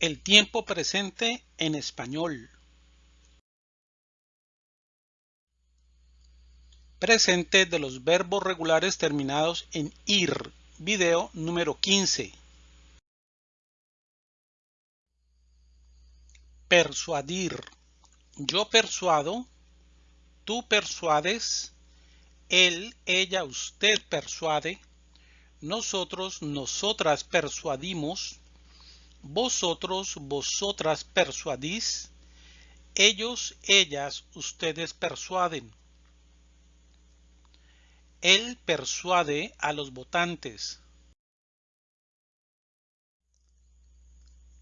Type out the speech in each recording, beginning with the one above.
El tiempo presente en español. Presente de los verbos regulares terminados en IR. Video número 15. Persuadir. Yo persuado. Tú persuades. Él, ella, usted persuade nosotros, nosotras persuadimos, vosotros, vosotras persuadís, ellos, ellas, ustedes persuaden. Él persuade a los votantes.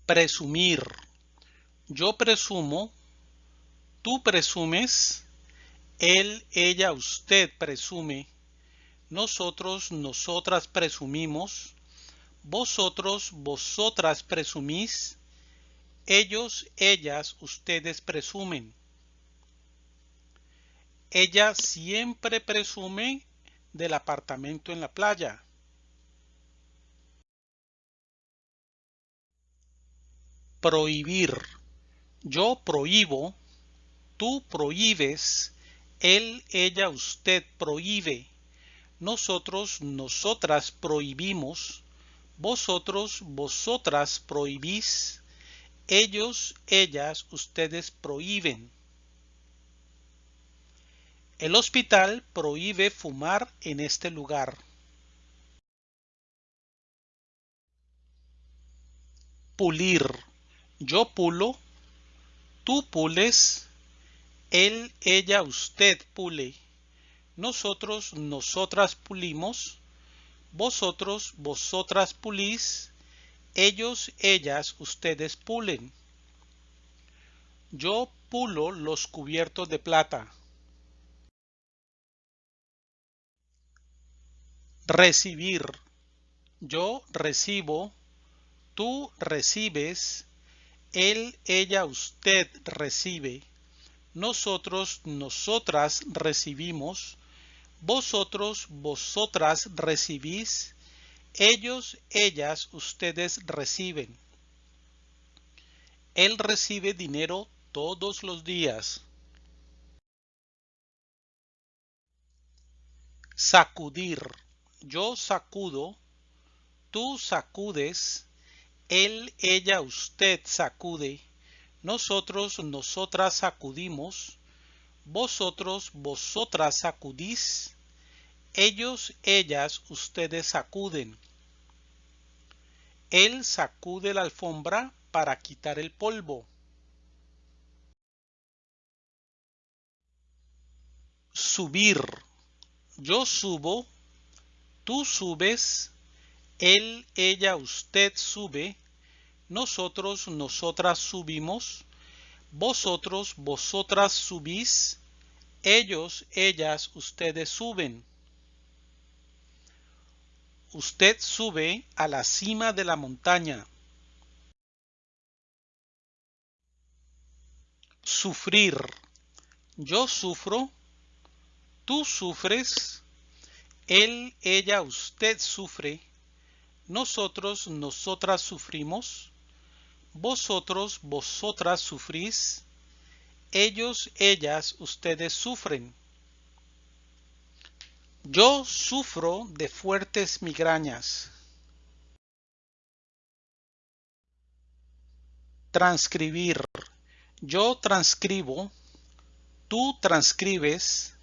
Presumir. Yo presumo, tú presumes, él, ella, usted presume nosotros, nosotras presumimos, vosotros, vosotras presumís, ellos, ellas, ustedes presumen. Ella siempre presume del apartamento en la playa. Prohibir. Yo prohíbo, tú prohíbes, él, ella, usted prohíbe nosotros, nosotras prohibimos, vosotros, vosotras prohibís, ellos, ellas, ustedes prohíben. El hospital prohíbe fumar en este lugar. Pulir. Yo pulo, tú pules, él, ella, usted pule nosotros, nosotras pulimos, vosotros, vosotras pulís, ellos, ellas, ustedes pulen. Yo pulo los cubiertos de plata. Recibir. Yo recibo, tú recibes, él, ella, usted recibe, nosotros, nosotras recibimos, vosotros, vosotras recibís, ellos, ellas, ustedes reciben. Él recibe dinero todos los días. Sacudir. Yo sacudo, tú sacudes, él, ella, usted sacude, nosotros, nosotras sacudimos, vosotros, vosotras sacudís, ellos, ellas, ustedes sacuden. Él sacude la alfombra para quitar el polvo. Subir. Yo subo, tú subes, él, ella, usted sube, nosotros, nosotras subimos, vosotros, vosotras subís, ellos, ellas, ustedes suben. Usted sube a la cima de la montaña. Sufrir. Yo sufro, tú sufres, él, ella, usted sufre, nosotros, nosotras sufrimos, vosotros, vosotras sufrís, ellos, ellas, ustedes sufren. Yo sufro de fuertes migrañas. Transcribir. Yo transcribo, tú transcribes,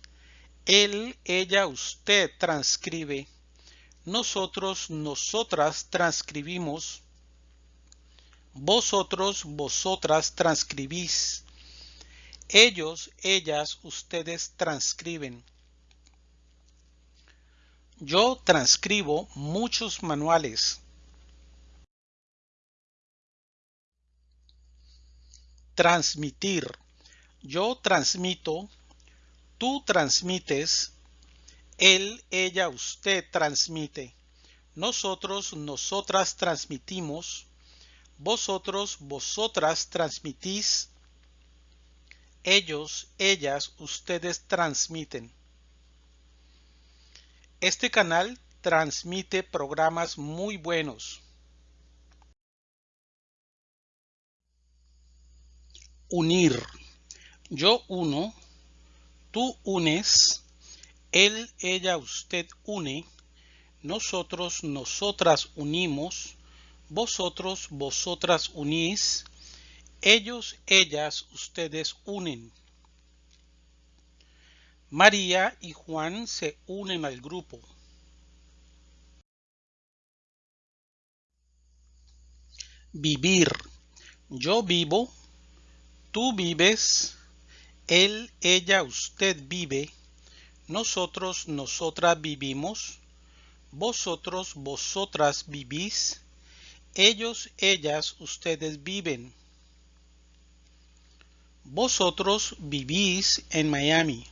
él, ella, usted transcribe, nosotros, nosotras transcribimos, vosotros, vosotras transcribís. Ellos, ellas, ustedes transcriben. Yo transcribo muchos manuales. Transmitir. Yo transmito, tú transmites, él, ella, usted transmite. Nosotros, nosotras transmitimos, vosotros, vosotras transmitís, ellos, ellas, ustedes transmiten. Este canal transmite programas muy buenos. Unir. Yo uno, tú unes, él, ella, usted une, nosotros, nosotras unimos, vosotros, vosotras unís, ellos, ellas, ustedes unen. María y Juan se unen al grupo. Vivir. Yo vivo, tú vives, él, ella, usted vive, nosotros, nosotras vivimos, vosotros, vosotras vivís, ellos, ellas, ustedes viven. Vosotros vivís en Miami.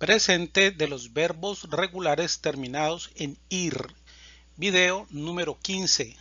Presente de los verbos regulares terminados en ir. Video número 15.